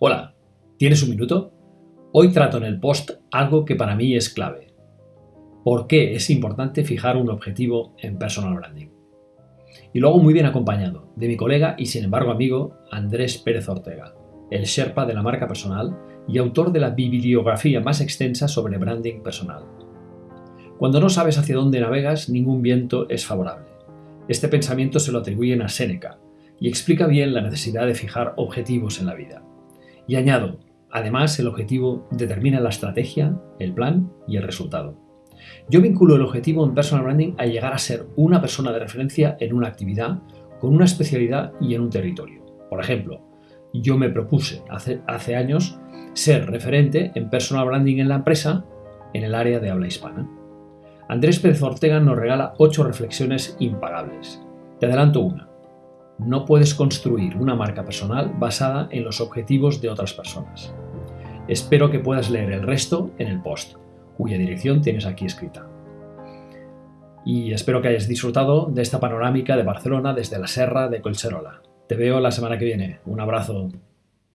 Hola, ¿tienes un minuto? Hoy trato en el post algo que para mí es clave. ¿Por qué es importante fijar un objetivo en personal branding? Y lo hago muy bien acompañado de mi colega y sin embargo amigo Andrés Pérez Ortega, el Sherpa de la marca personal y autor de la bibliografía más extensa sobre branding personal. Cuando no sabes hacia dónde navegas, ningún viento es favorable. Este pensamiento se lo atribuyen a Séneca y explica bien la necesidad de fijar objetivos en la vida. Y añado, además el objetivo determina la estrategia, el plan y el resultado. Yo vinculo el objetivo en personal branding a llegar a ser una persona de referencia en una actividad, con una especialidad y en un territorio. Por ejemplo, yo me propuse hace, años ser referente en personal branding en la empresa en el área de habla hispana. Andrés Pérez Ortega nos regala ocho reflexiones impagables. Te adelanto una no puedes construir una marca personal basada en los objetivos de otras personas. Espero que puedas leer el resto en el post, cuya dirección tienes aquí escrita. Y espero que hayas disfrutado de esta panorámica de Barcelona desde la Serra de Colserola. Te veo la semana que viene. Un abrazo.